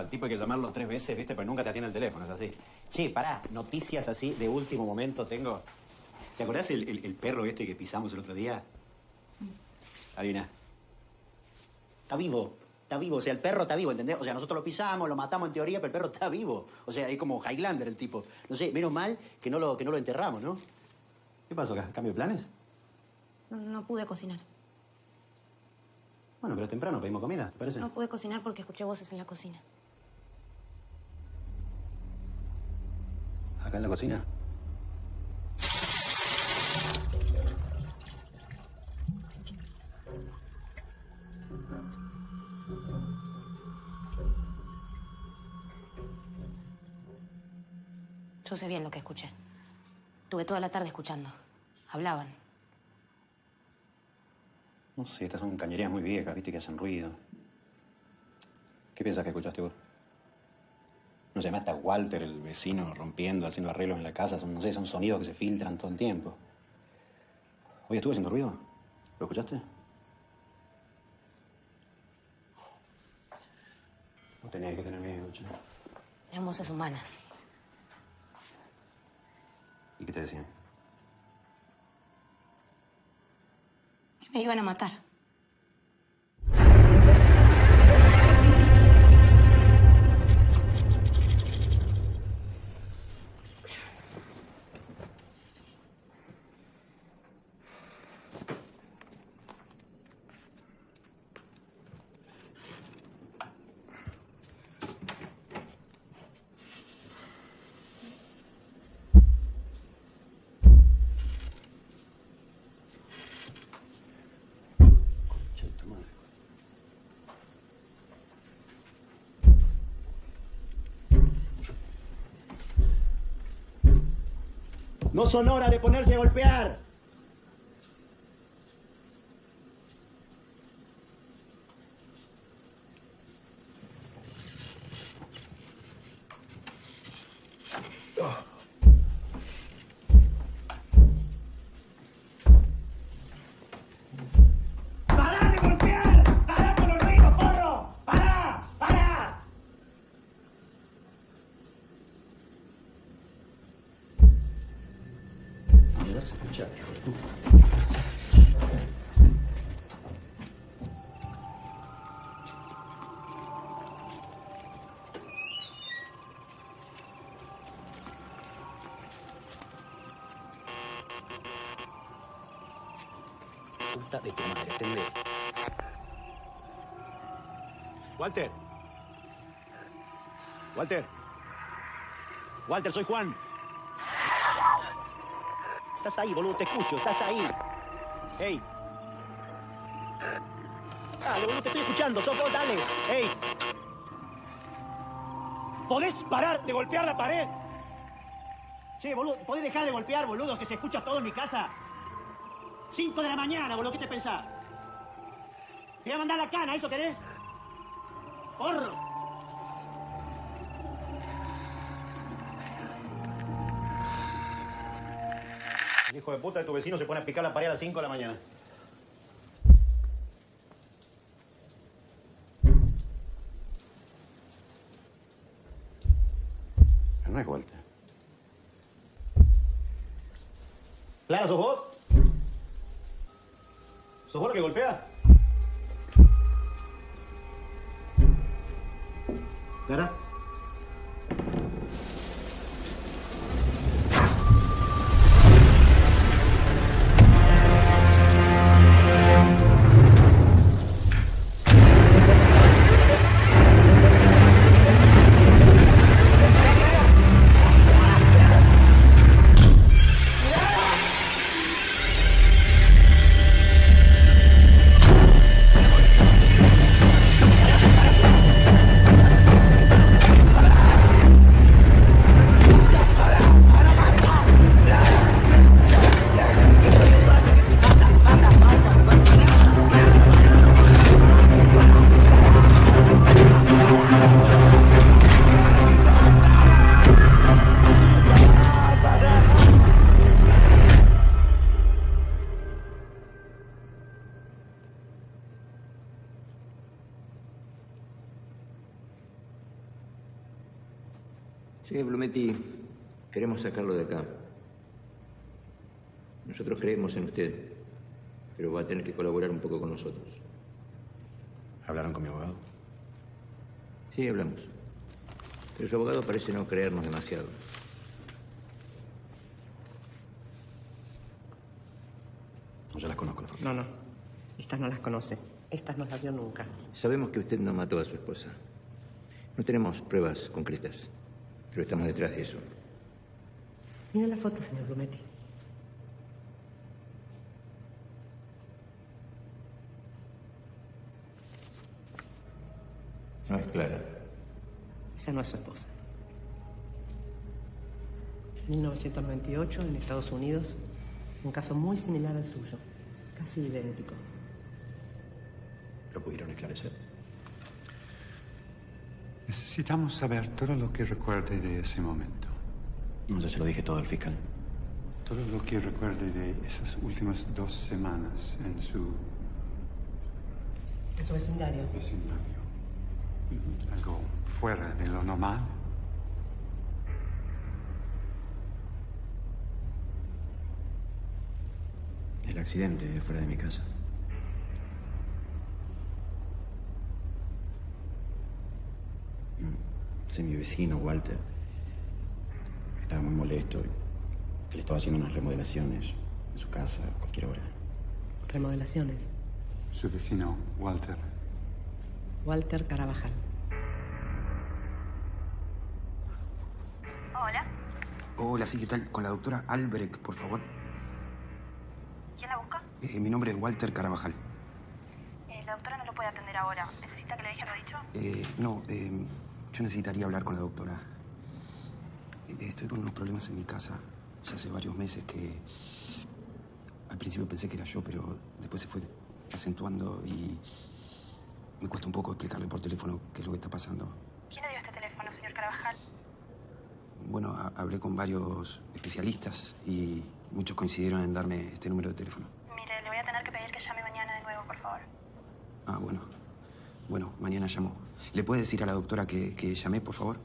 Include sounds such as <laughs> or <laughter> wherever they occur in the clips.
Al tipo hay que llamarlo tres veces, ¿viste? Pero nunca te atiende el teléfono, es así. Che, pará, noticias así de último momento tengo. ¿Te acordás el, el- el perro este que pisamos el otro día? Adivina. Está vivo. Está vivo. O sea, el perro está vivo, ¿entendés? O sea, nosotros lo pisamos, lo matamos en teoría, pero el perro está vivo. O sea, es como Highlander el tipo. No sé, menos mal que no lo, que no lo enterramos, ¿no? ¿Qué pasó acá? ¿Cambio de planes? No, no pude cocinar. Bueno, pero temprano pedimos comida, ¿te parece? No pude cocinar porque escuché voces en la cocina. ¿Acá en la cocina? Yo sé bien lo que escuché. Tuve toda la tarde escuchando. Hablaban. No sé, estas son cañerías muy viejas, viste, que hacen ruido. ¿Qué piensas que escuchaste vos? No sé, está Walter, el vecino, rompiendo, haciendo arreglos en la casa. Son, no sé, son sonidos que se filtran todo el tiempo. Oye, ¿estuve haciendo ruido? ¿Lo escuchaste? No tenés que tener miedo, che. Eran voces humanas. ¿Y qué te decían? Que me iban a matar. No son horas de ponerse a golpear. Atendé. Walter. Walter. Walter, soy Juan. Estás ahí, boludo, te escucho, estás ahí. Hey. Dale, boludo, te estoy escuchando, sos vos, dale. Hey. ¿Podés parar de golpear la pared? Che, boludo, ¿podés dejar de golpear, boludo, que se escucha todo en mi casa? Cinco de la mañana, boludo, ¿qué te pensás? Te voy a mandar la cana, ¿eso querés? ¡Porro! El hijo de puta de tu vecino se pone a picar la pared a las 5 de la mañana. No es vuelta. ¿Clara, sos vos? ¿Sos vos la que golpea? Clara. Queremos sacarlo de acá. Nosotros creemos en usted, pero va a tener que colaborar un poco con nosotros. ¿Hablaron con mi abogado? Sí, hablamos. Pero su abogado parece no creernos demasiado. No, yo las conozco, la familia. No, no. Estas no las conoce. Estas no las vio nunca. Sabemos que usted no mató a su esposa. No tenemos pruebas concretas, pero estamos detrás de eso. Mira la foto, señor Blumetti. No es clara. Esa no es su esposa. 1998, en Estados Unidos, un caso muy similar al suyo, casi idéntico. ¿Lo pudieron esclarecer? Necesitamos saber todo lo que recuerde de ese momento. No, yo se lo dije todo al fiscal. Todo lo que recuerde de esas últimas dos semanas en su En su vecindario. vecindario. Algo fuera de lo normal. El accidente fuera de mi casa. Mm, Sí, mi vecino, Walter, estaba muy molesto. Él estaba haciendo unas remodelaciones en su casa a cualquier hora. Remodelaciones. Su vecino, Walter. Walter Carabajal. Hola, Hola, sí, ¿qué tal? Con la doctora Albrecht, por favor. ¿quién la busca? Eh, mi nombre es Walter Carabajal. Eh, la doctora no lo puede atender ahora. ¿Necesita que le deje lo dicho? Eh, no, eh, yo necesitaría hablar con la doctora. Estoy con unos problemas en mi casa. Ya hace varios meses que... Al principio pensé que era yo, pero después se fue acentuando y... Me cuesta un poco explicarle por teléfono qué es lo que está pasando. ¿Quién le dio este teléfono, señor Carabajal? Bueno, ha- hablé con varios especialistas y muchos coincidieron en darme este número de teléfono. Mire, le voy a tener que pedir que llame mañana de nuevo, por favor. Ah, bueno. Bueno, mañana llamo. ¿Le puede decir a la doctora que, que llamé, por favor?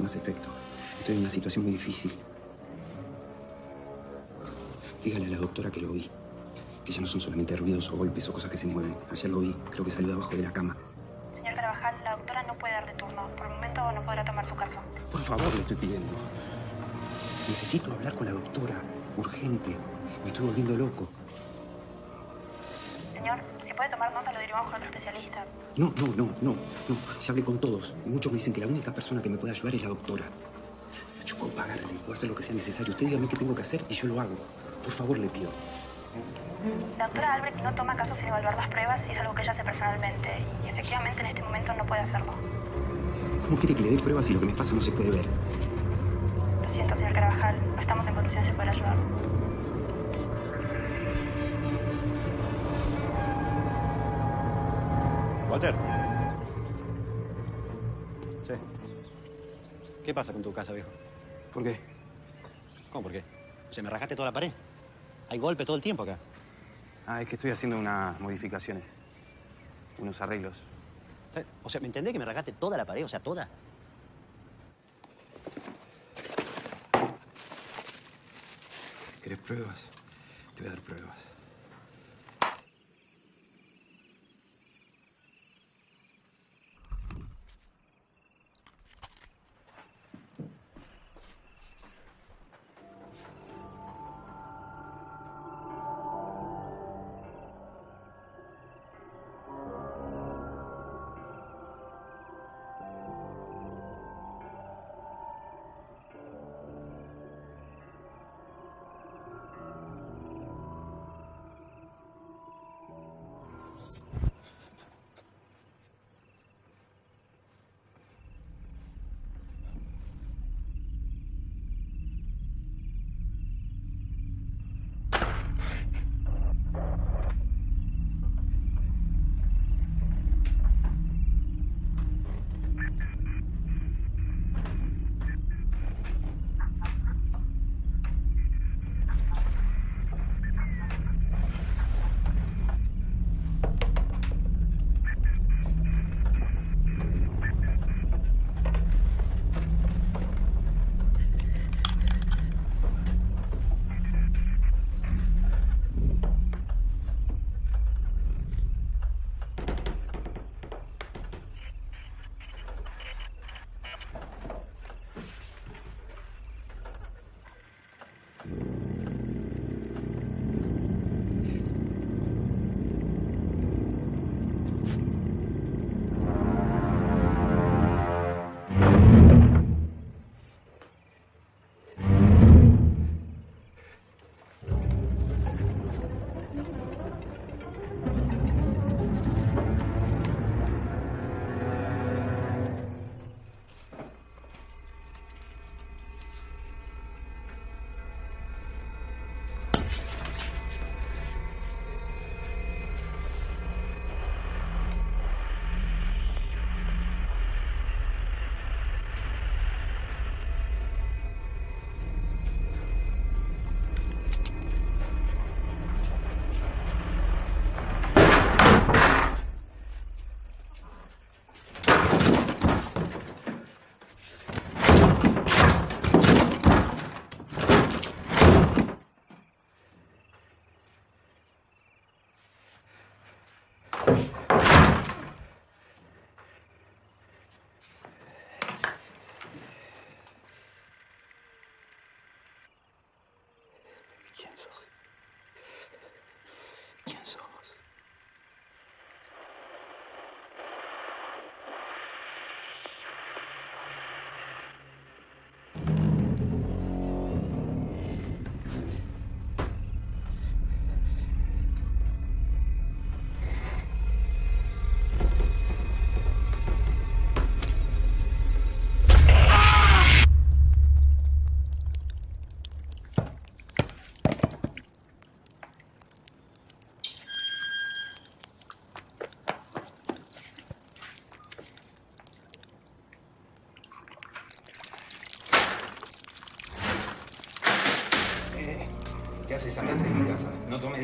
Hace más efecto. Estoy en una situación muy difícil. Dígale a la doctora que lo vi. Que ya no son solamente ruidos o golpes o cosas que se mueven. Ayer lo vi. Creo que salió de abajo de la cama. Señor Carabajal, la doctora no puede darle turno. Por el momento no podrá tomar su caso. Por favor, le estoy pidiendo. Necesito hablar con la doctora. Urgente. Me estoy volviendo loco. Señor, si puede tomar nota, lo derivamos a otro especialista. No, no, no, no, no. Ya hablé con todos. Y muchos me dicen que la única persona que me puede ayudar es la doctora. Yo puedo pagarle, puedo hacer lo que sea necesario. Usted dígame qué tengo que hacer y yo lo hago. Por favor, le pido. La doctora Albrecht no toma casos sin evaluar las pruebas y es algo que ella hace personalmente. Y efectivamente en este momento no puede hacerlo. ¿Cómo quiere que le dé pruebas si lo que me pasa no se puede ver? Lo siento, señor Carabajal. No estamos en condiciones de poder ayudarlo. Walter. Sí. ¿Qué pasa con tu casa, viejo? ¿Por qué? ¿Cómo por qué? ¿Se me rajaste toda la pared? Hay golpe todo el tiempo acá. Ah, es que estoy haciendo unas modificaciones. Unos arreglos. Eh, O sea, ¿me entendés que me rasgaste toda la pared? O sea, toda. ¿Querés pruebas? Te voy a dar pruebas.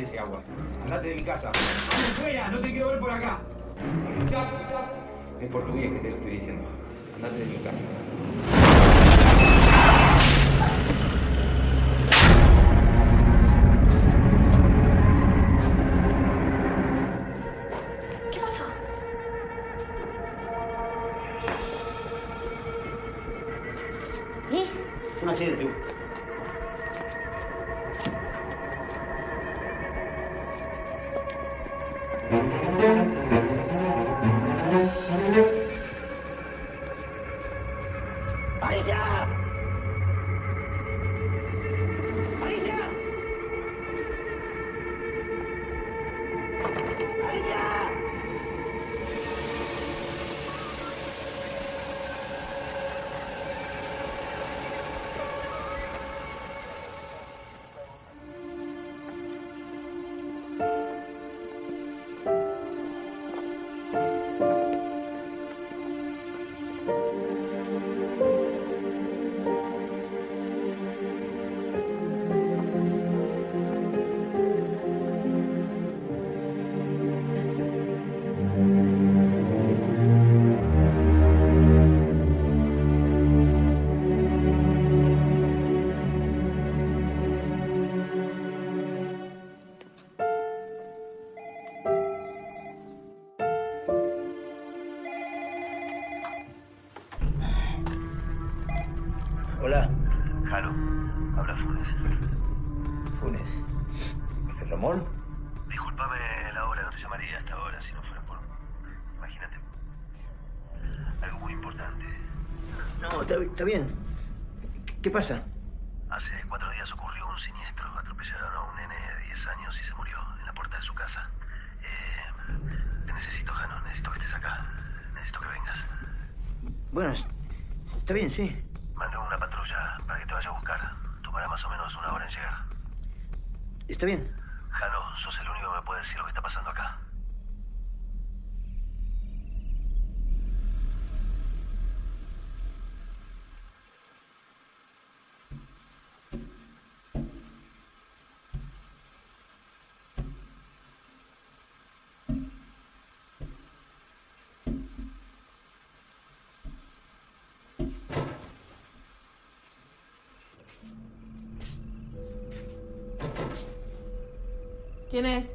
Haces? Andate de mi casa. No tomes ese agua. Andate de mi casa. ¡Vamos fuera! ¡No te quiero ver por acá! Es portugués que te lo estoy diciendo. Andate de mi casa. No, está, está bien. ¿Qué, qué pasa? Hace cuatro días ocurrió un siniestro. Atropellaron a un nene de 10 años y se murió en la puerta de su casa. Eh, te necesito, Jano. Necesito que estés acá. Necesito que vengas. Bueno, está bien, sí. Mandé una patrulla para que te vaya a buscar. Tomará más o menos una hora en llegar. Está bien. Jano, sos el único que me puede decir lo que está pasando acá. ¿Quién es?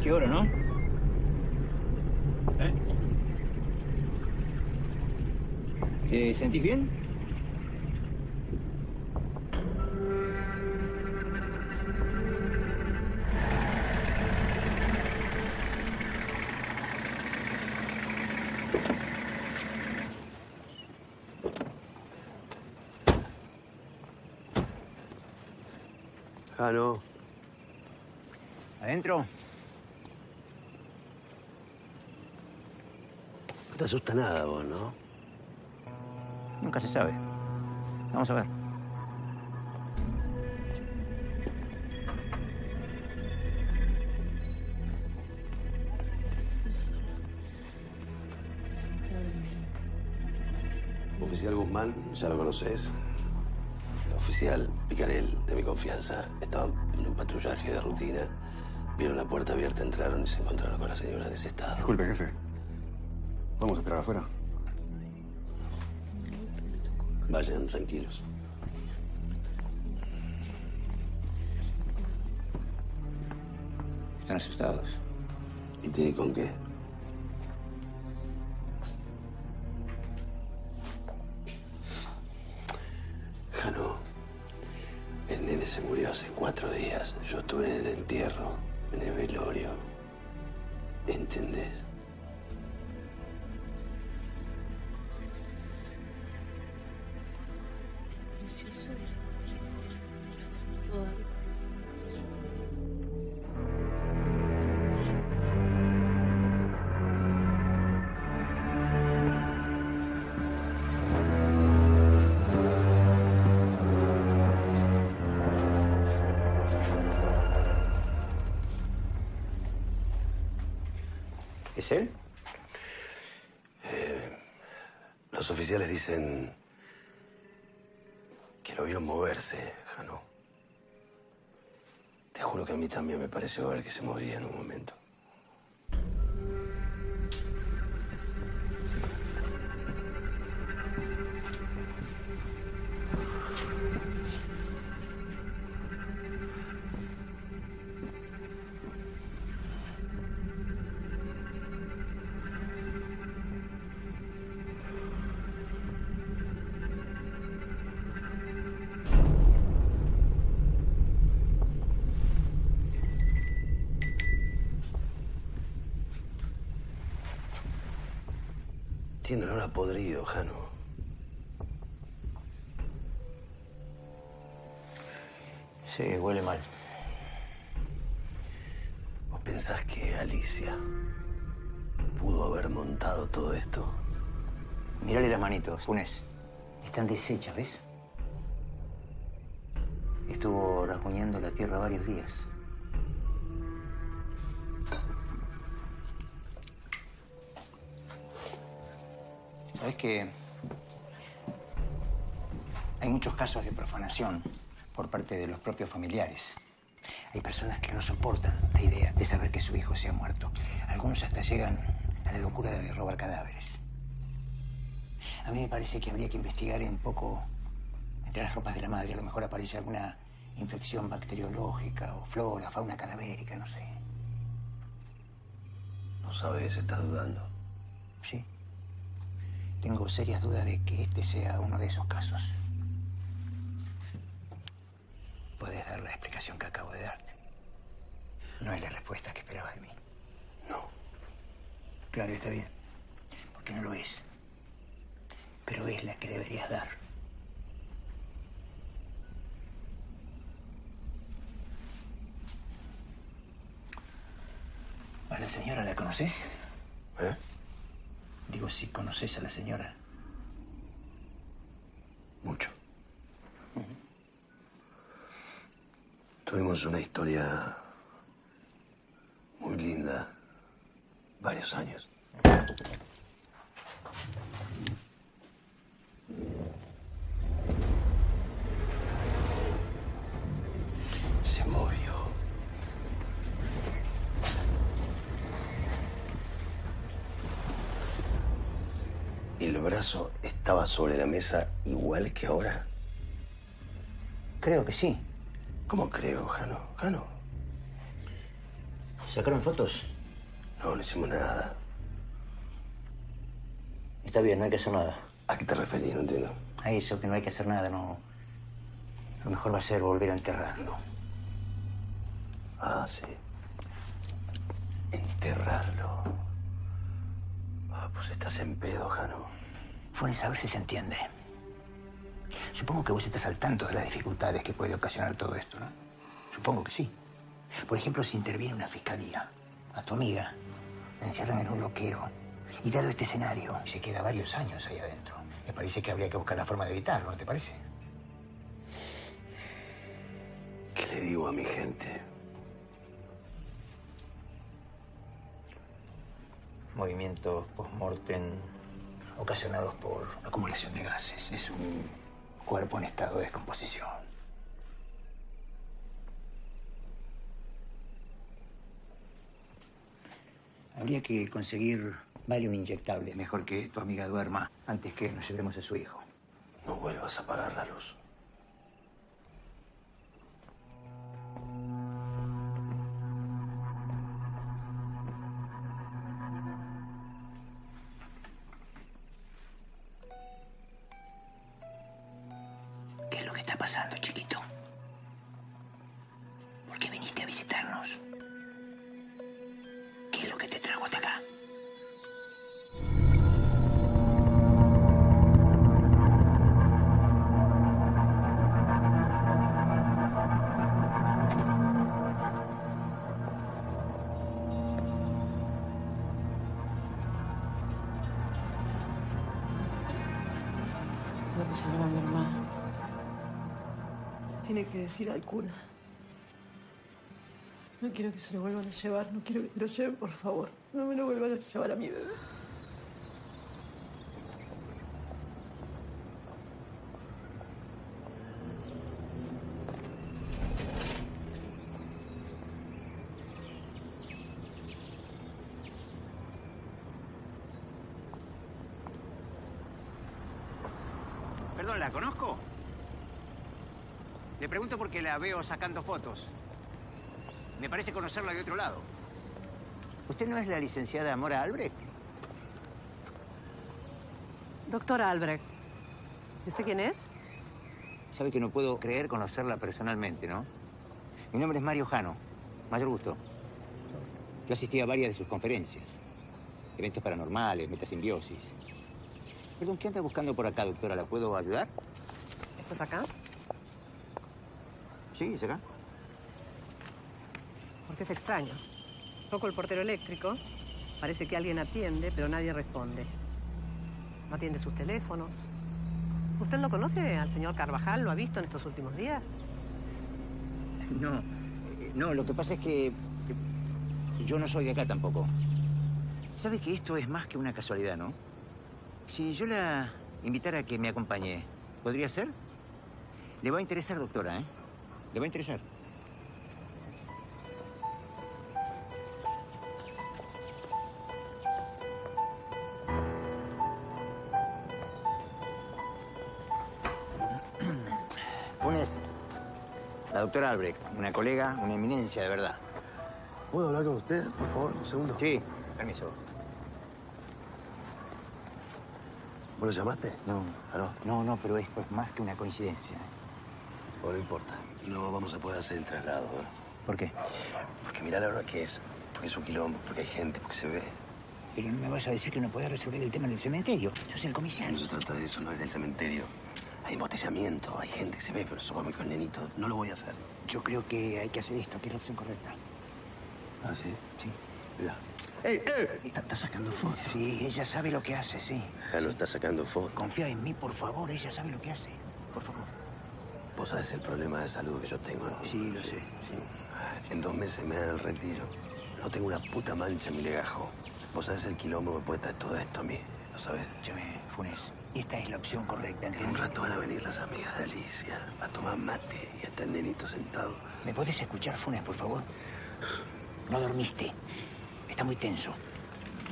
¿Qué hora, no? ¿Eh? ¿Te sentís bien? Jano, ¿Adentro? no te asusta nada vos, ¿no? Nunca se sabe. Vamos a ver. Oficial Guzmán, ya lo conoces. El oficial Picarel, de mi confianza, estaban en un patrullaje de rutina. Vieron la puerta abierta, entraron y se encontraron con la señora en ese estado. Disculpe, jefe. ¿Vamos a esperar afuera? Vayan tranquilos. Están asustados. ¿Y tiene con qué? Jano, el nene se murió hace cuatro días. Yo estuve en el entierro, en el velorio. ¿Entendés? Pareció ver que se movía en un momento. Tiene olor a podrido, Jano. Sí, huele mal. ¿Vos pensás que Alicia pudo haber montado todo esto? Mírale las manitos, Funes. Están deshechas, ¿ves? Estuvo rasguñando la tierra varios días. ¿Sabes que hay muchos casos de profanación por parte de los propios familiares? Hay personas que no soportan la idea de saber que su hijo se ha muerto. Algunos hasta llegan a la locura de robar cadáveres. A mí me parece que habría que investigar un poco entre las ropas de la madre. A lo mejor aparece alguna infección bacteriológica o flora, fauna cadavérica, no sé. No sabes, estás dudando. Sí. Tengo serias dudas de que este sea uno de esos casos. Puedes dar la explicación que acabo de darte. No es la respuesta que esperabas de mí. No. Claro, está bien. Porque no lo es. Pero es la que deberías dar. ¿A la señora la conoces? ¿Eh? Digo, si conoces a la señora. Mucho. Tuvimos una historia muy linda varios años. Brazo estaba sobre la mesa igual que ahora. Creo que sí. ¿Cómo creo, Jano? Jano. ¿Sacaron fotos? No, no hicimos nada. Está bien, no hay que hacer nada. ¿A qué te referís? No entiendo. A eso, que no hay que hacer nada, no. Lo mejor va a ser volver a enterrarlo. Ah, sí. Enterrarlo. Ah, pues estás en pedo, Jano. Funes, a ver si se entiende. Supongo que vos estás al tanto de las dificultades que puede ocasionar todo esto, ¿no? Supongo que sí. Por ejemplo, si interviene una fiscalía, a tu amiga, la encierran en un loquero, y dado este escenario, se queda varios años ahí adentro. Me parece que habría que buscar la forma de evitarlo, ¿no te parece? ¿Qué le digo a mi gente? Movimientos post-mortem ocasionados por acumulación de gases. Es un cuerpo en estado de descomposición. Habría que conseguir Valium inyectable, mejor que tu amiga duerma antes que nos llevemos a su hijo. No vuelvas a apagar la luz. Tengo que a mi hermano. Tiene que decir al cura. No quiero que se lo vuelvan a llevar, no quiero que se lo lleven, por favor. No me lo vuelvan a llevar a mi bebé. Perdón, ¿la conozco? Le pregunto porque la veo sacando fotos. Me parece conocerla de otro lado. ¿Usted no es la licenciada Mora Albrecht? Doctora Albrecht. ¿Y usted quién es? Sabe que no puedo creer conocerla personalmente, ¿no? Mi nombre es Mario Jano. Mayor gusto. Yo asistí a varias de sus conferencias. Eventos paranormales, metasimbiosis. Perdón, ¿qué anda buscando por acá, doctora? ¿La puedo ayudar? ¿Estás acá? Sí, acá. Porque es extraño. Toco el portero eléctrico. Parece que alguien atiende, pero nadie responde. No atiende sus teléfonos. ¿Usted lo conoce al señor Carvajal? ¿Lo ha visto en estos últimos días? No, eh, no, lo que pasa es que, que yo no soy de acá tampoco. ¿Sabe que esto es más que una casualidad, no? Si yo la invitara a que me acompañe, ¿podría ser? Le va a interesar, doctora, ¿eh? Le va a interesar. <clears throat> Funes, la doctora Albrecht, una colega, una eminencia de verdad. ¿Puedo hablar con usted, por favor, un segundo? Sí, permiso. ¿Vos lo llamaste? No, ¿Ah, no? no, no, pero esto es más que una coincidencia. Bueno, no importa. No vamos a poder hacer el traslado. ¿eh? ¿Por qué? Porque mirá la hora que es. Porque es un quilombo, porque hay gente, porque se ve. Pero no me vas a decir que no podés resolver el tema del cementerio. Sos el No comisario. se trata de eso, no es del cementerio. Hay embotellamiento, hay gente que se ve, pero somos con nenito. No lo voy a hacer. Yo creo que hay que hacer esto, que es la opción correcta. ¿Ah, sí? Sí. Mirá. ¡Ey, ey! Está, está sacando fotos. Sí, ella sabe lo que hace, sí. Ya no está sacando fotos. Confía en mí, por favor. Ella sabe lo que hace. Por favor. Vos sabés el problema de salud que yo tengo, ¿no? Sí, lo sé. En dos meses me dan el retiro. No tengo una puta mancha en mi legajo. Vos sabés el quilombo que puede traer todo esto a mí. ¿Lo sabés? Escúchame, Funes. Esta es la opción correcta, En un rato van a venir las amigas de Alicia a tomar mate y está el nenito sentado. ¿Me puedes escuchar, Funes, por favor? No dormiste. Está muy tenso.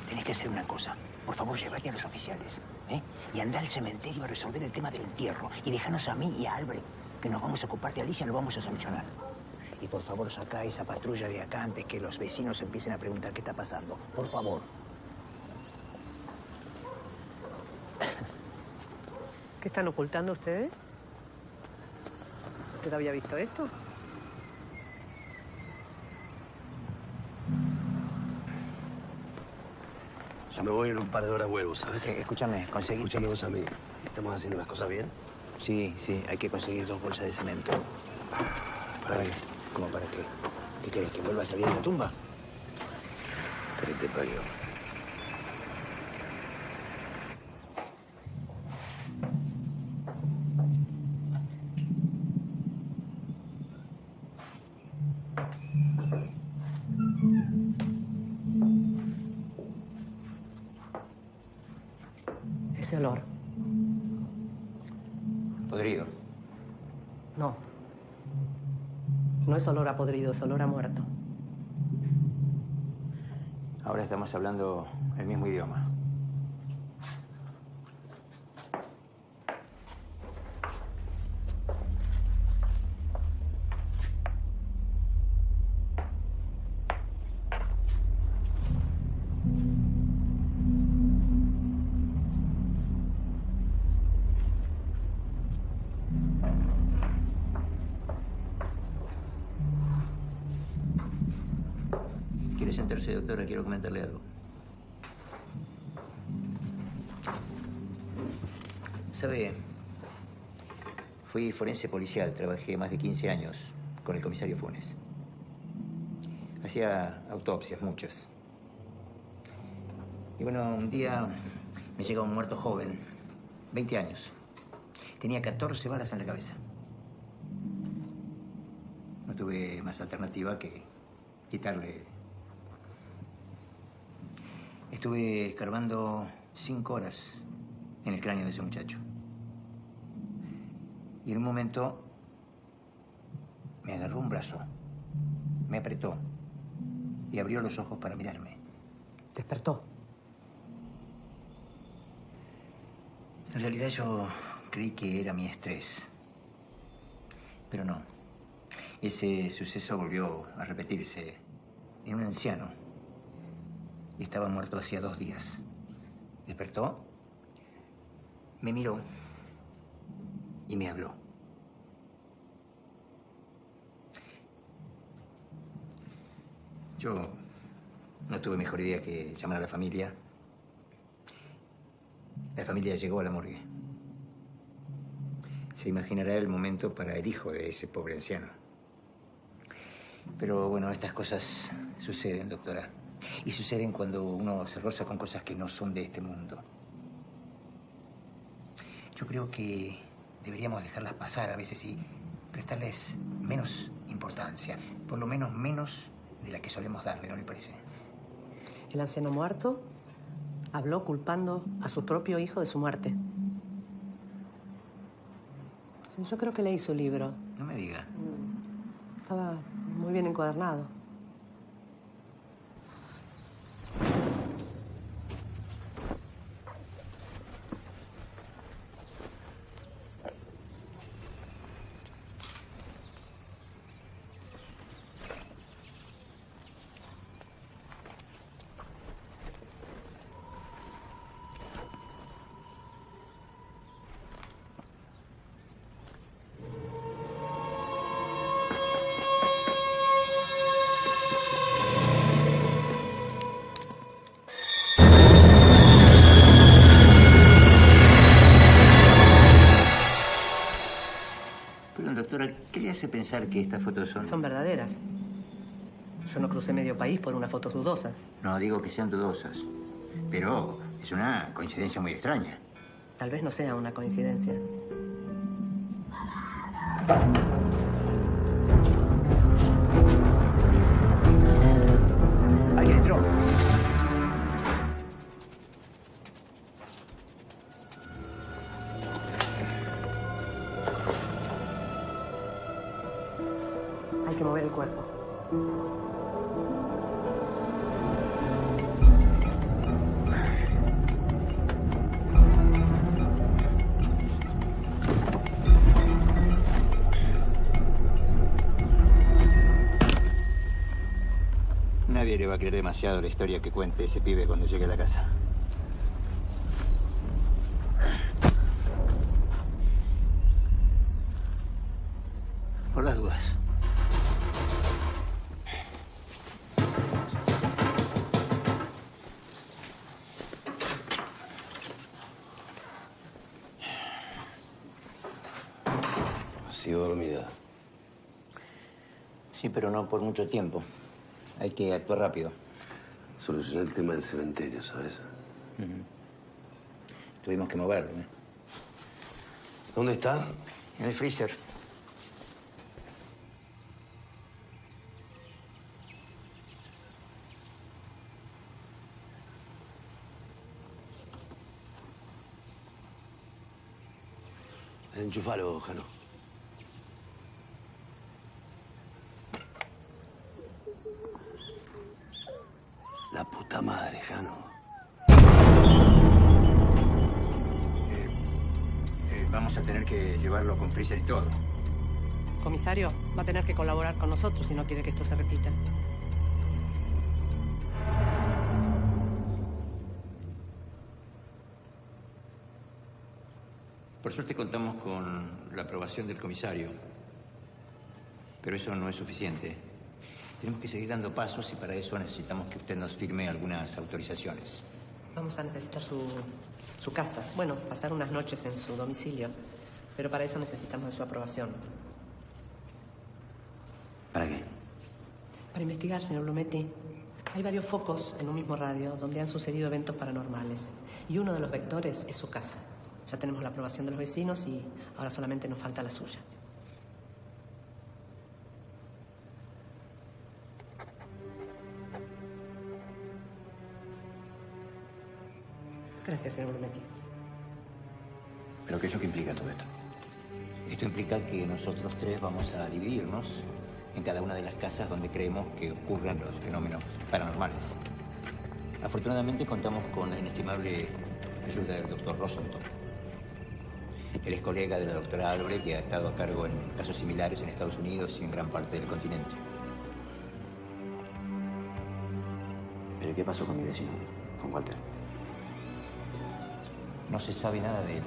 Tenés que hacer una cosa. Por favor, llévate a los oficiales. ¿eh? Y anda al cementerio a resolver el tema del entierro. Y déjanos a mí y a Albrecht, que nos vamos a ocupar de Alicia, lo vamos a solucionar. Y por favor, saca esa patrulla de acá antes que los vecinos empiecen a preguntar qué está pasando. Por favor. ¿Qué están ocultando ustedes? ¿Usted había visto esto? Yo me voy en un par de horas vuelvo, ¿sabes? Eh, escúchame, conseguí... Escúchame vos a mí. ¿Estamos haciendo las cosas bien? Sí, sí, hay que conseguir dos bolsas de cemento. ¿Para para qué? ¿Qué querés, que vuelva a salir de la tumba? Olor a podrido, es olor a muerto. Ahora estamos hablando el mismo idioma. ¿Quiere sentarse, doctora? Quiero comentarle algo. ¿Sabe? Fui forense policial, trabajé más de 15 años con el comisario Funes. Hacía autopsias, muchas. Y bueno, un día me llega un muerto joven, 20 años. Tenía 14 balas en la cabeza. No tuve más alternativa que quitarle. Estuve escarbando cinco horas en el cráneo de ese muchacho. Y en un momento me agarró un brazo, me apretó y abrió los ojos para mirarme. Despertó. En realidad yo creí que era mi estrés. Pero no. Ese suceso volvió a repetirse en un anciano. Y estaba muerto hacía dos días. Despertó, me miró y me habló. Yo no tuve mejor idea que llamar a la familia. La familia llegó a la morgue. Se imaginará el momento para el hijo de ese pobre anciano. Pero bueno, estas cosas suceden, doctora. Y suceden cuando uno se roza con cosas que no son de este mundo. Yo creo que deberíamos dejarlas pasar a veces y prestarles menos importancia. Por lo menos menos de la que solemos darle, ¿no le parece? El anciano muerto habló culpando a su propio hijo de su muerte. Yo creo que leí su libro. No me diga. Estaba muy bien encuadernado. Que estas fotos son...? Son verdaderas. Yo no crucé medio país por unas fotos dudosas. No digo que sean dudosas, pero es una coincidencia muy extraña. Tal vez no sea una coincidencia. Demasiado la historia que cuente ese pibe cuando llegue a la casa. Por las dudas. Ha sido dormida. Sí, pero no por mucho tiempo. Hay que actuar rápido. Solucioné el tema del cementerio, ¿sabes? Tuvimos que moverlo. ¿eh? ¿Dónde está? En el freezer. Enchufalo, Jano. La puta madre, Jano. Eh, vamos a tener que llevarlo con freezer y todo. Comisario, va a tener que colaborar con nosotros si no quiere que esto se repita. Por suerte contamos con la aprobación del comisario. Pero eso no es suficiente. Tenemos que seguir dando pasos y para eso necesitamos que usted nos firme algunas autorizaciones. Vamos a necesitar su, su casa. Bueno, pasar unas noches en su domicilio. Pero para eso necesitamos de su aprobación. ¿Para qué? Para investigar, señor Blumetti. Hay varios focos en un mismo radio donde han sucedido eventos paranormales. Y uno de los vectores es su casa. Ya tenemos la aprobación de los vecinos y ahora solamente nos falta la suya. Gracias, señor Brunetti. ¿Pero qué es lo que implica todo esto? Esto implica que nosotros tres vamos a dividirnos en cada una de las casas donde creemos que ocurren los fenómenos paranormales. Afortunadamente contamos con la inestimable ayuda del doctor Rosenthal. Él es colega de la doctora Albre, que ha estado a cargo en casos similares en Estados Unidos y en gran parte del continente. ¿Pero qué pasó con mi vecino? Con Walter. No se sabe nada de él.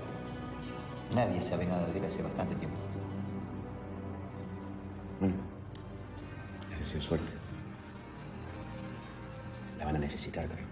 Nadie sabe nada de él hace bastante tiempo. Bueno, les deseo suerte. La van a necesitar, creo.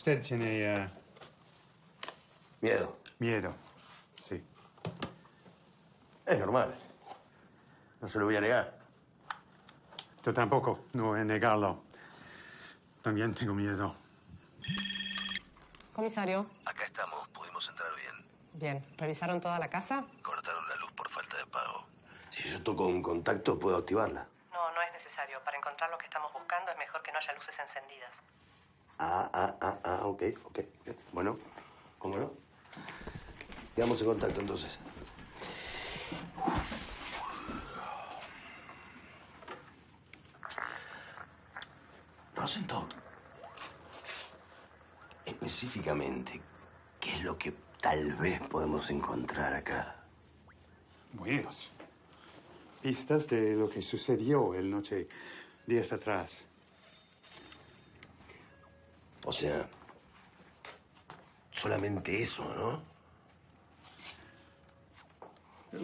Usted tiene eh, Miedo. miedo, sí. Es normal. No se lo voy a negar. Yo tampoco, no voy a negarlo. También tengo miedo. Comisario. Acá estamos. Pudimos entrar bien. Bien. ¿Revisaron toda la casa? Cortaron la luz por falta de pago. Si yo toco un contacto, puedo activarla. No, no es necesario. Para encontrar lo que estamos buscando es mejor que no haya luces encendidas. Ah, ah, ah, ah, ok, ok. Bueno, ¿cómo no? Quedamos en contacto entonces. Rosenthal. Específicamente, ¿qué es lo que tal vez podemos encontrar acá? Buenos. Pistas de lo que sucedió el noche, días atrás. O sea, solamente eso, ¿no?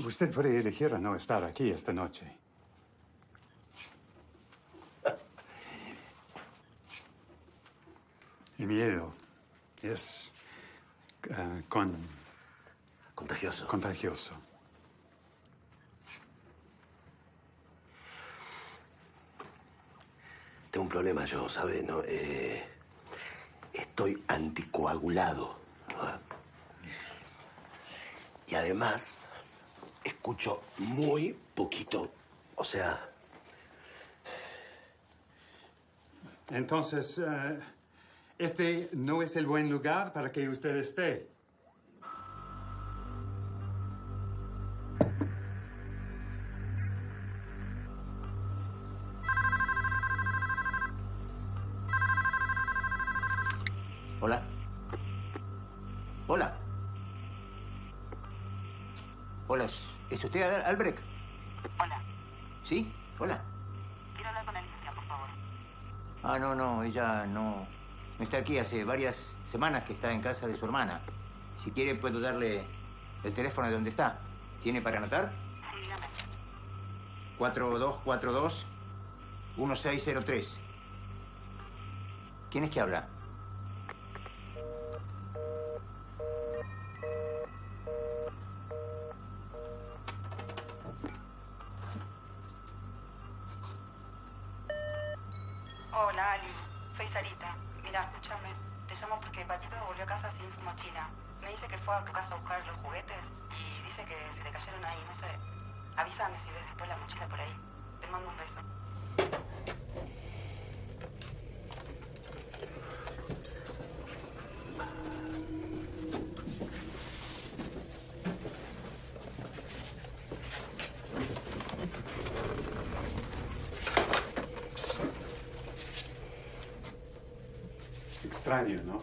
Usted puede elegir a no estar aquí esta noche. <laughs> El miedo es eh, con, Contagioso. contagioso. Tengo un problema yo, ¿sabe? No, eh, estoy anticoagulado. Y además, escucho muy poquito. O sea, Entonces, eh, este no es el buen lugar para que usted esté. ¿Es usted Albrecht? Hola. ¿Sí? Hola. Quiero hablar con la por favor. Ah, no, no, ella no, no está aquí. Hace varias semanas que está en casa de su hermana. Si quiere, puedo darle el teléfono de donde está. ¿Tiene para anotar? Sí, dígame. 4242-1603. ¿Quién es que habla? extraño, ¿no?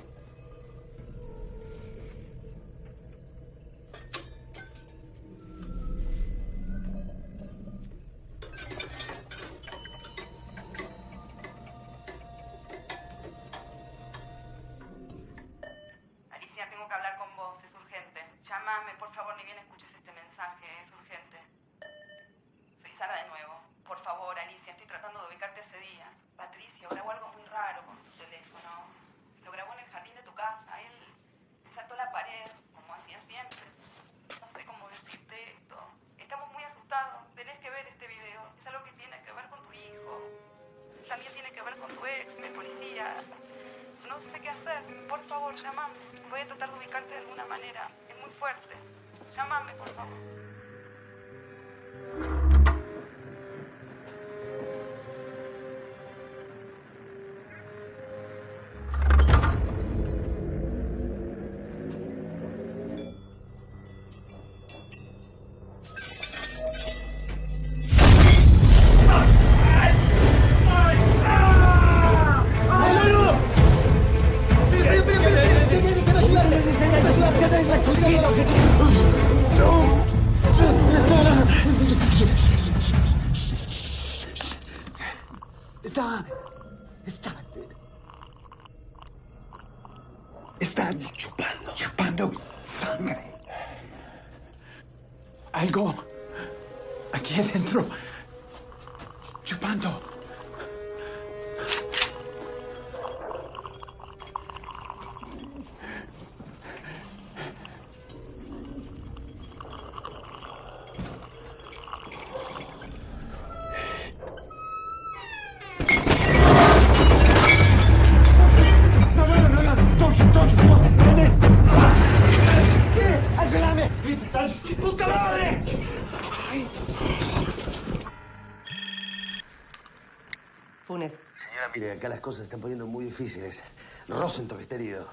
las cosas se están poniendo muy difíciles. Rosenthal está herido.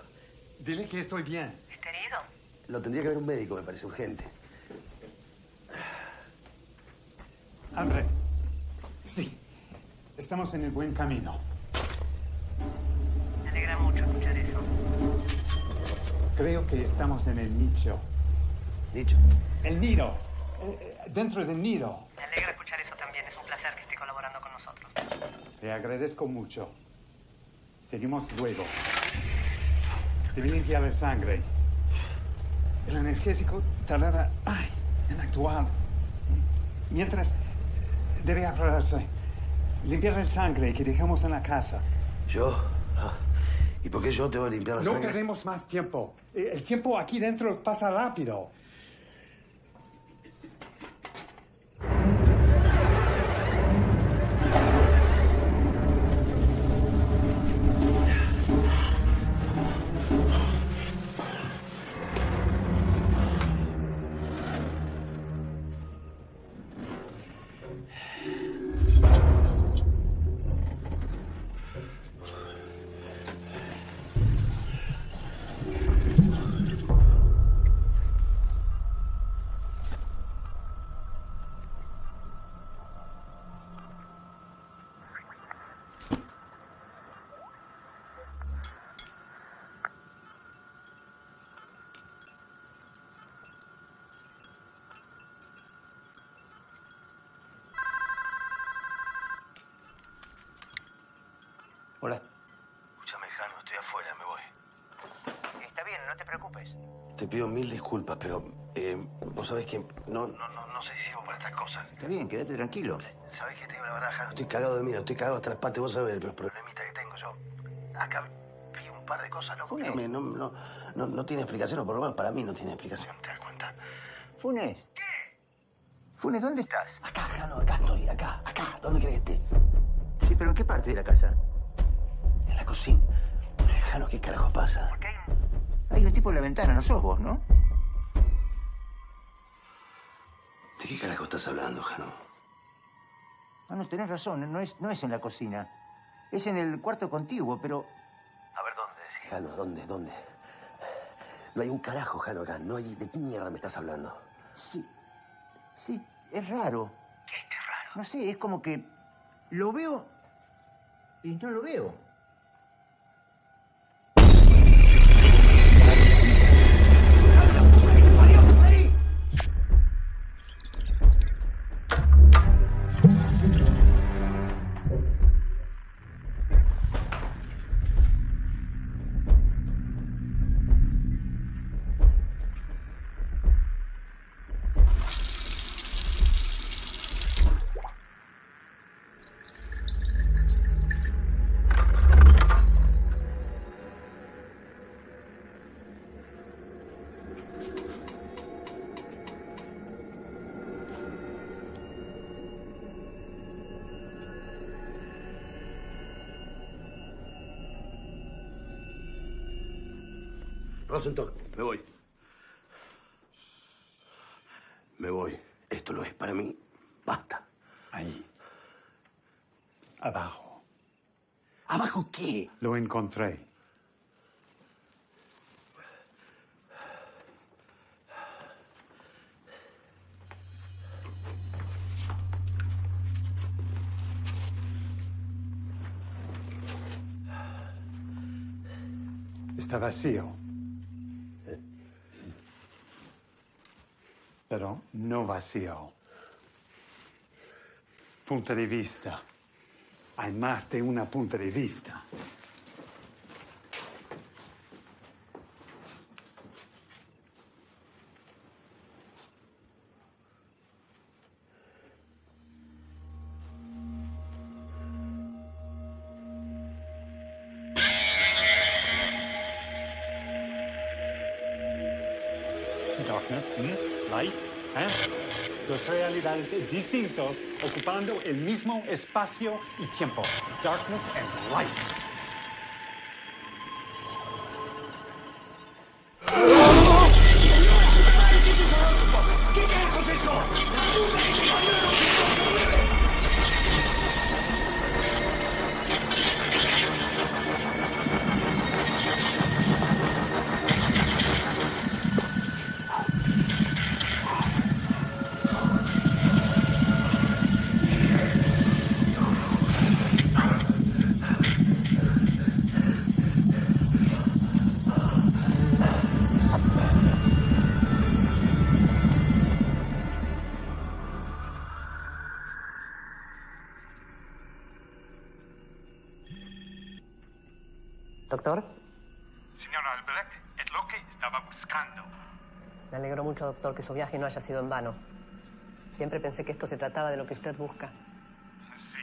Dile que estoy bien. ¿Está herido? Lo tendría que ver un médico, me parece urgente. André. Sí. Estamos en el buen camino. Me alegra mucho escuchar eso. Creo que estamos en el nicho. ¿Nicho? El nido. Eh, eh, dentro del nido. Te agradezco mucho. Seguimos luego. Te vienen que haber sangre. El analgésico tardará ay, en actuar. Mientras, debe aclararse. Limpiar el sangre que dejamos en la casa. ¿Yo? Ah, ¿Y por qué yo te voy a limpiar la no sangre? No tenemos más tiempo. El tiempo aquí dentro pasa rápido. disculpas, pero eh, vos sabés que no, no, no, no soy ciego para estas cosas. Está bien, quédate tranquilo. Sabés que te digo la baraja. Estoy cagado de miedo, estoy cagado hasta las patas, vos sabés los problemitas que tengo yo. Acá vi un par de cosas, loco. Funes, no, no, no, no tiene explicación, o por lo menos para mí no tiene explicación. ¿Te das cuenta? Funes. ¿Qué? Funes, ¿dónde estás? Acá, acá, no, acá estoy, acá, acá. ¿Dónde crees que esté? Sí, pero ¿en qué parte de la casa? En la cocina. Pero, Jano, ¿qué carajo pasa? Porque hay. Hay un tipo en la ventana, no sos vos, ¿no? ¿De qué carajo estás hablando, Jano? No, no, tenés razón, no es, no es en la cocina. Es en el cuarto contiguo, pero... A ver, ¿dónde? Jano, ¿dónde? ¿Dónde? No hay un carajo, Jano, acá. No hay... ¿De qué mierda me estás hablando? Sí, sí, es raro. ¿Qué es raro? No sé, es como que lo veo y no lo veo. Me voy. Me voy. Esto no es para mí. Basta. Ahí. Abajo. ¿Abajo qué? Lo encontré. Está vacío. Pero no vacío. Punto de vista. Hay más de una punta de vista. Realidades distintas ocupando el mismo espacio y tiempo. Darkness and light. Mucho, doctor, que su viaje no haya sido en vano. Siempre pensé que esto se trataba de lo que usted busca. Sí,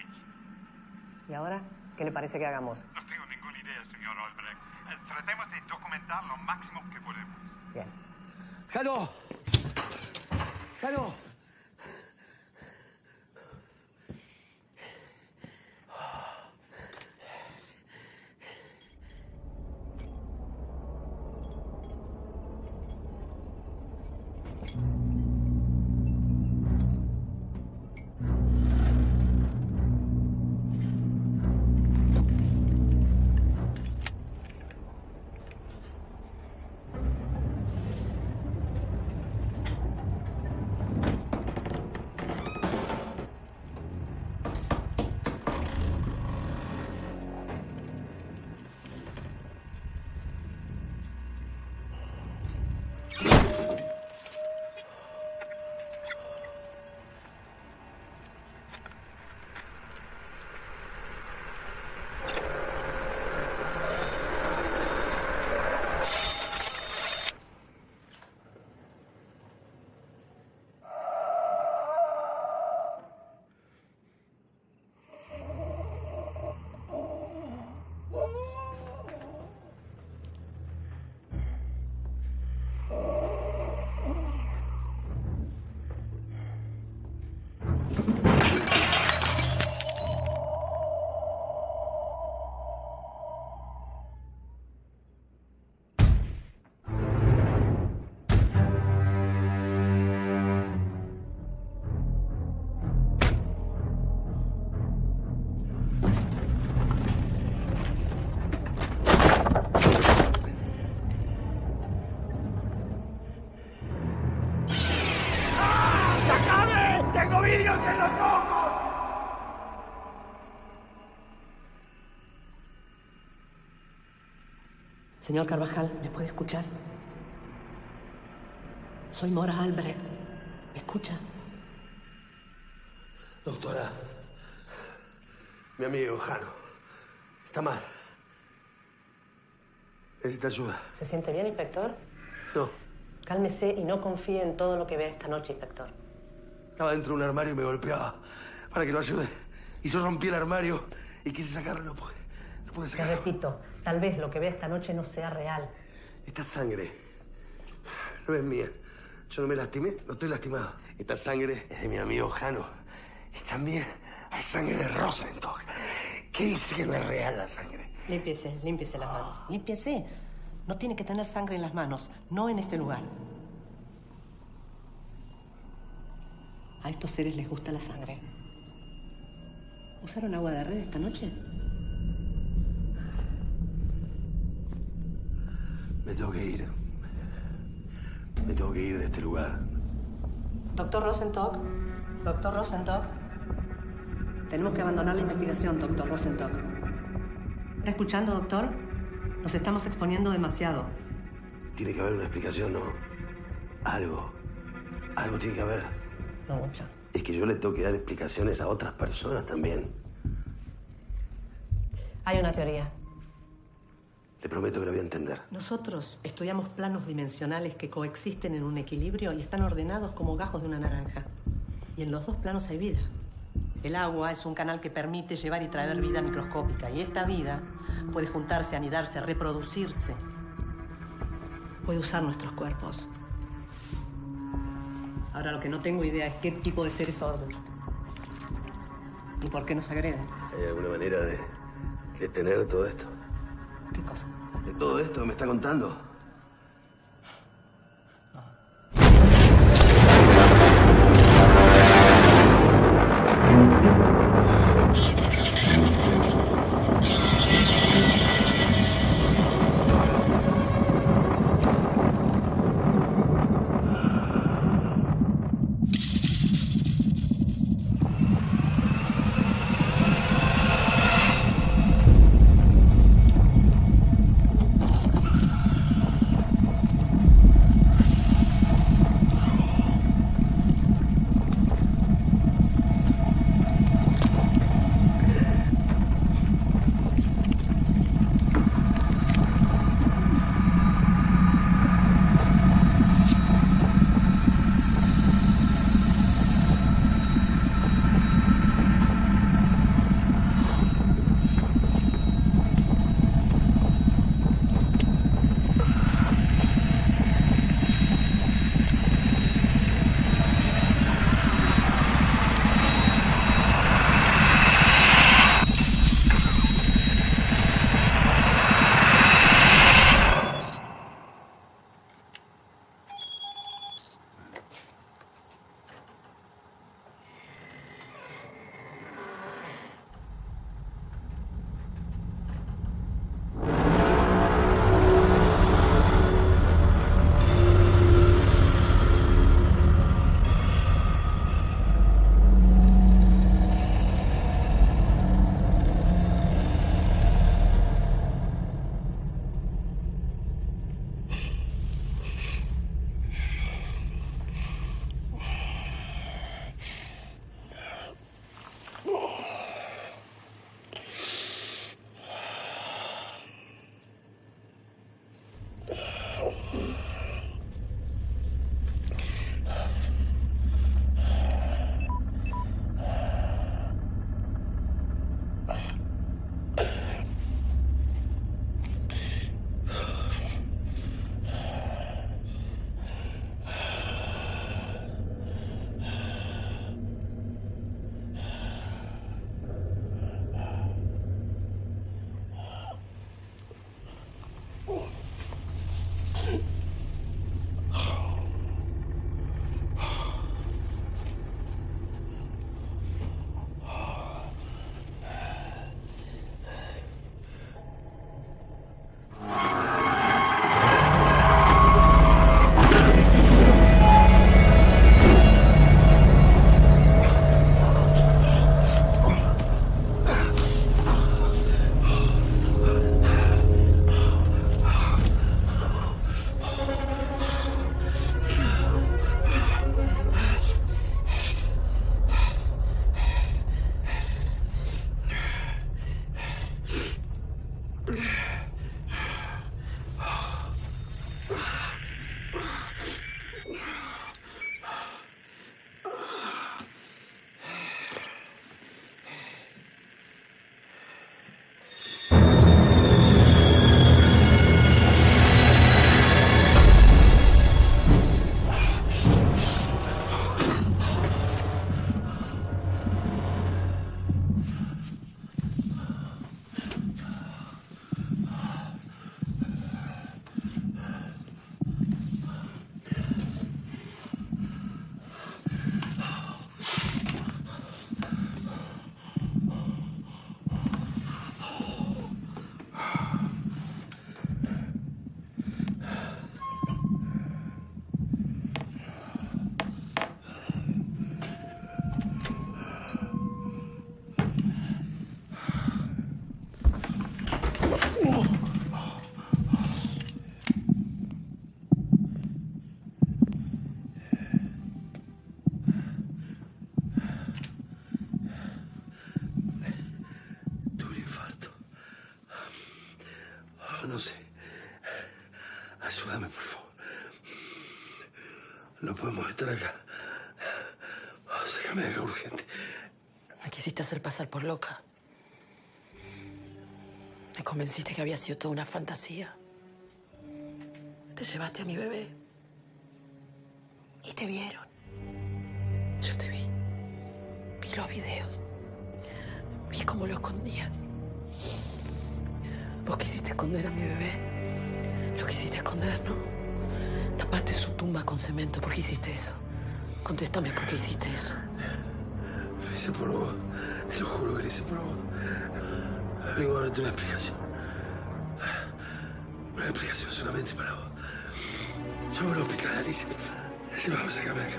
¿Y ahora? ¿Qué le parece que hagamos? no tengo ninguna idea, señor Albrecht. Eh, Tratemos de documentar lo máximo que podemos. Bien. ¡Jano! ¡Jano! Señor Carvajal, ¿me puede escuchar? Soy Mora Albrecht. ¿Me escucha? Doctora, mi amigo Jano está mal. Necesita ayuda. ¿Se siente bien, inspector? No, Cálmese y no confíe en todo lo que vea esta noche, inspector. estaba dentro de un armario y me golpeaba para que lo ayude. Y yo rompí el armario y quise sacarlo y no pude. No pude Te sacarlo. repito, tal vez lo que vea esta noche no sea real. Esta sangre no es mía. Yo no me lastimé, no estoy lastimado. Esta sangre es de mi amigo Jano. Y también hay sangre de Rosenstock. ¿Qué dice que no es real la sangre? Límpiese, límpiese las manos. Límpiese. No tiene que tener sangre en las manos, no en este lugar. A estos seres les gusta la sangre. ¿Usaron agua de red esta noche? Me tengo que ir. Me tengo que ir de este lugar. Doctor Rosenstock. Doctor Rosenstock. Tenemos que abandonar la investigación, doctor Rosenstock. ¿Está escuchando, doctor? Nos estamos exponiendo demasiado. Tiene que haber una explicación, ¿no? Algo. Algo tiene que haber. No mucho. Es que yo le tengo que dar explicaciones a otras personas también. Hay una teoría. Le prometo que la voy a entender. Nosotros estudiamos planos dimensionales que coexisten en un equilibrio y están ordenados como gajos de una naranja. Y en los dos planos hay vida. El agua es un canal que permite llevar y traer vida microscópica. Y esta vida puede juntarse, anidarse, reproducirse. Puede usar nuestros cuerpos. Ahora lo que no tengo idea es qué tipo de seres son. ¿Y por qué nos agreden? ¿Hay alguna manera de detener todo esto? ¿Qué cosa? De todo esto que me está contando. Quisiste hacer pasar por loca. Me convenciste que había sido toda una fantasía. Te llevaste a mi bebé. Y te vieron. Yo te vi. Vi los videos. Vi cómo lo escondías. Vos quisiste esconder a mi bebé. Lo quisiste esconder, ¿no? Tapaste su tumba con cemento. ¿Por qué hiciste eso? Contéstame por qué hiciste eso. Hice por. Te lo juro que lo hice por vos. Vengo a darte una explicación. Una explicación solamente para vos. Voy al hospital, Alicia. Vamos, sácame acá.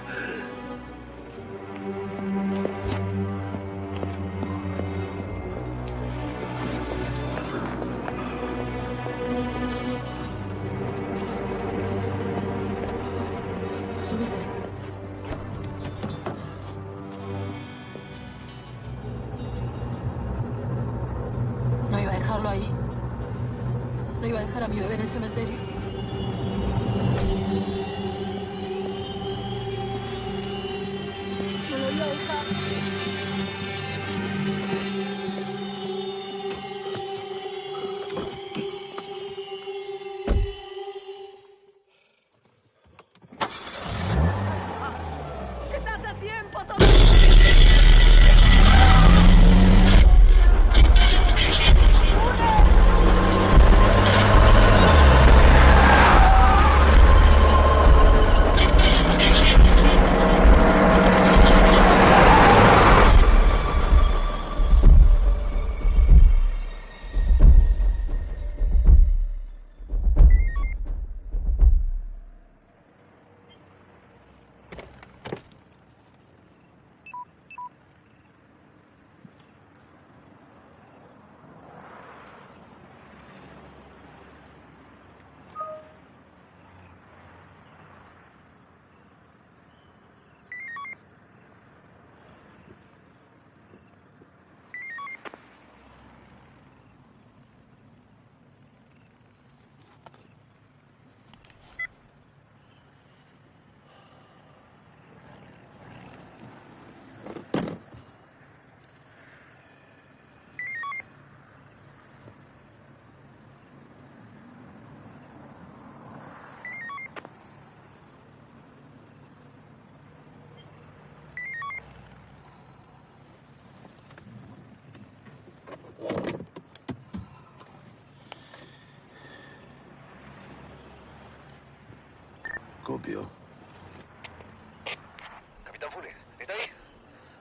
Capitán Funes, ¿está ahí?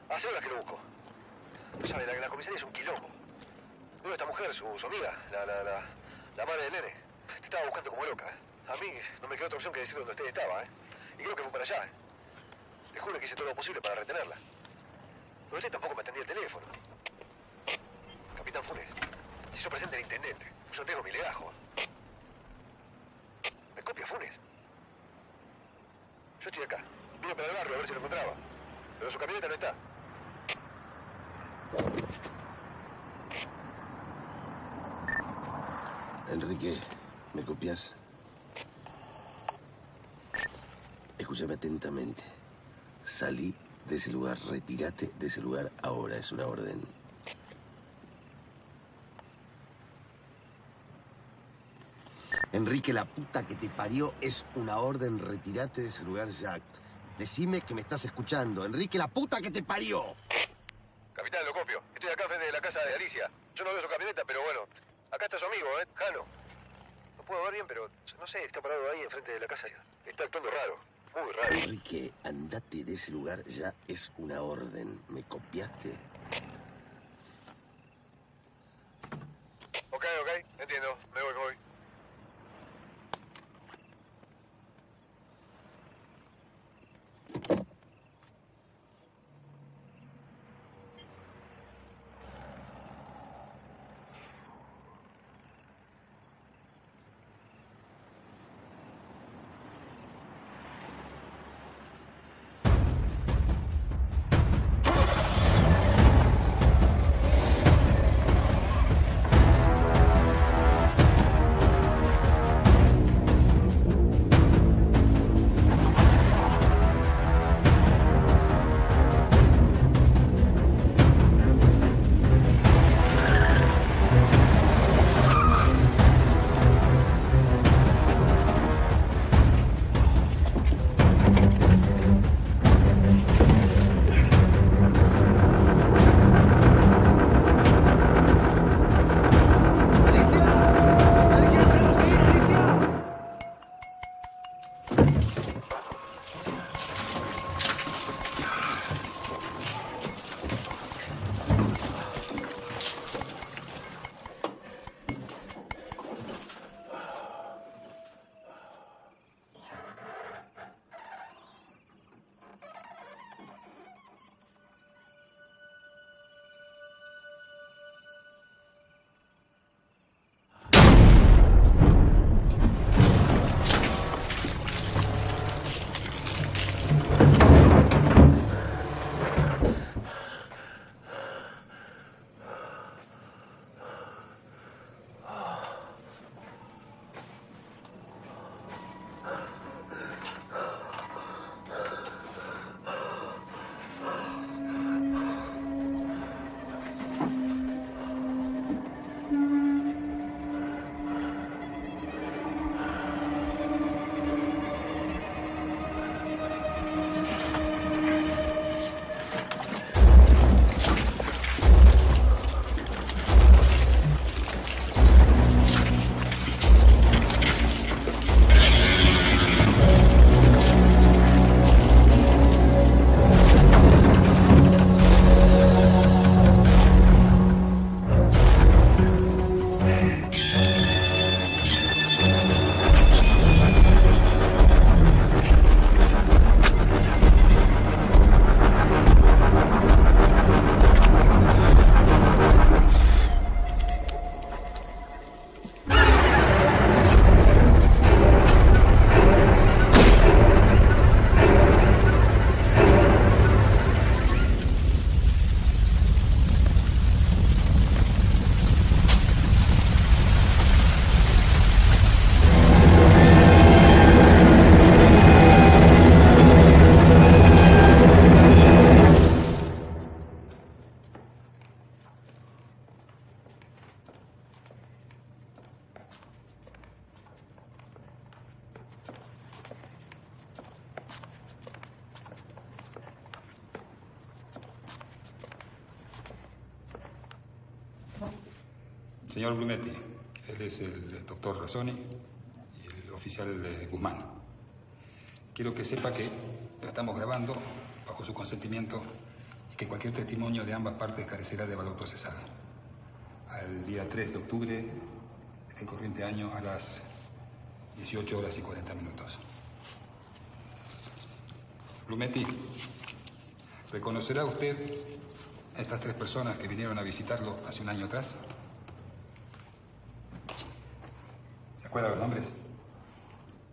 Hace horas que lo busco. No sabe, la, la comisaría es un quilombo. A esta mujer, su, amiga, la, la, la, la madre del nene. Te estaba buscando como loca. A mí no me quedó otra opción que decir dónde usted estaba, ¿eh? Y creo que fue para allá, ¿eh? Le juro que hice todo lo posible para retenerla. Pero usted tampoco me atendía el teléfono. Capitán Funes, se hizo presente el intendente. Yo no tengo mi legajo. ¿Me copia Funes? Yo estoy acá. Vine para el barrio a ver si lo encontraba. Pero su camioneta no está. Enrique, ¿me copias? Escúchame atentamente. Salí de ese lugar, retírate de ese lugar ahora, es una orden. Enrique, la puta que te parió es una orden, retírate de ese lugar ya. Decime que me estás escuchando. Enrique, la puta que te parió. Capitán, lo copio. Estoy acá frente de la casa de Alicia. Yo no veo su camioneta, pero bueno. Acá está su amigo, ¿eh? Jano. No puedo ver bien, pero no sé, está parado ahí enfrente de la casa. Está actuando raro. Muy raro. Enrique, andate de ese lugar ya es una orden. ¿Me copiaste? Ok, ok, entiendo. Me voy, me voy. Señor Blumetti, él es el doctor Razzoni y el oficial Guzmán. Quiero que sepa que lo estamos grabando bajo su consentimiento y que cualquier testimonio de ambas partes carecerá de valor procesal. Al día 3 de octubre del corriente año a las 18 horas y 40 minutos. Blumetti, ¿reconocerá usted a estas tres personas que vinieron a visitarlo hace un año atrás? ¿Se acuerda los nombres?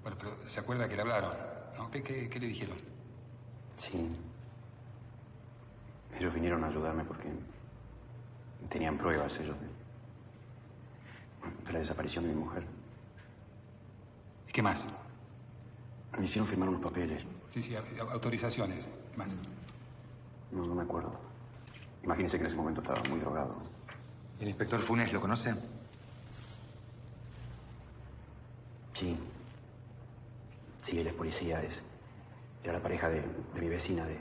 Bueno, pero ¿se acuerda que le hablaron? ¿no? ¿Qué, qué, qué le dijeron? Sí. Ellos vinieron a ayudarme porque tenían pruebas ellos de, de la desaparición de mi mujer. ¿Y qué más? Me hicieron firmar unos papeles. Sí, sí, au- autorizaciones. Más. No, no me acuerdo. Imagínese que en ese momento estaba muy drogado. ¿El inspector Funes lo conoce? Sí. Sí, él es policía. Es, era la pareja de, de mi vecina, de,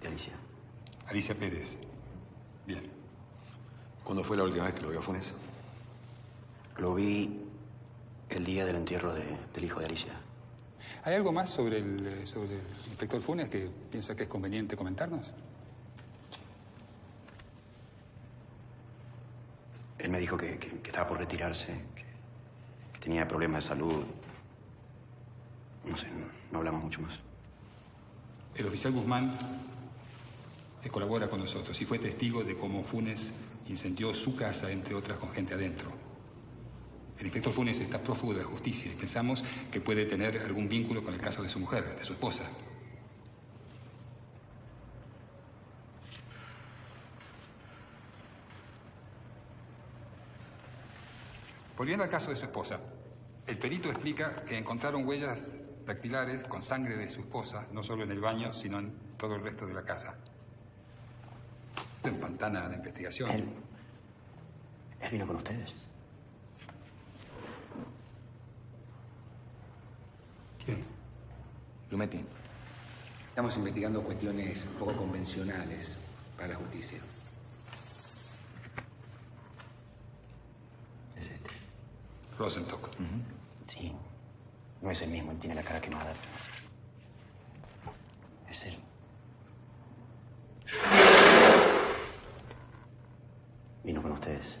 de Alicia. Alicia Pérez. Bien. ¿Cuándo fue la última vez que lo vio a Funes? Lo vi el día del entierro de- del hijo de Alicia. ¿Hay algo más sobre el, sobre el inspector Funes que piensa que es conveniente comentarnos? Él me dijo que, que- que estaba por retirarse, que, que tenía problemas de salud. No sé, no, hablamos mucho más. El oficial Guzmán eh, colabora con nosotros y fue testigo de cómo Funes incendió su casa, entre otras, con gente adentro. El inspector Funes está prófugo de la justicia y pensamos que puede tener algún vínculo con el caso de su mujer, de su esposa. Volviendo al caso de su esposa, el perito explica que encontraron huellas dactilares con sangre de su esposa, no solo en el baño, sino en todo el resto de la casa. Empantana la investigación. Él. Él vino con ustedes. ¿Quién? Lumetti, estamos investigando cuestiones poco convencionales para la justicia. Rosenstock. Sí. No es el mismo, él tiene la cara quemada. Es él. Vino con ustedes.